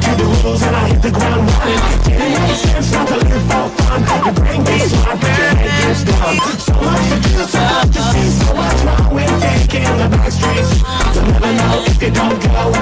to the rules and I hit the ground running Didn't have the chance not to live for fun Your brain gets smart but your head gets dumb So much to do, so much to see So much wrong with taking the back streets You'll never know if you don't go